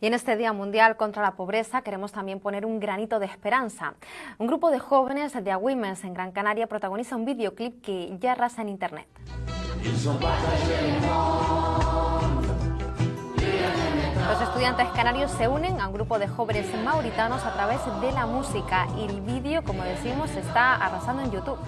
Y en este Día Mundial contra la Pobreza queremos también poner un granito de esperanza. Un grupo de jóvenes de Agüimes en Gran Canaria protagoniza un videoclip que ya arrasa en Internet. Los estudiantes canarios se unen a un grupo de jóvenes mauritanos a través de la música y el vídeo, como decimos, está arrasando en YouTube.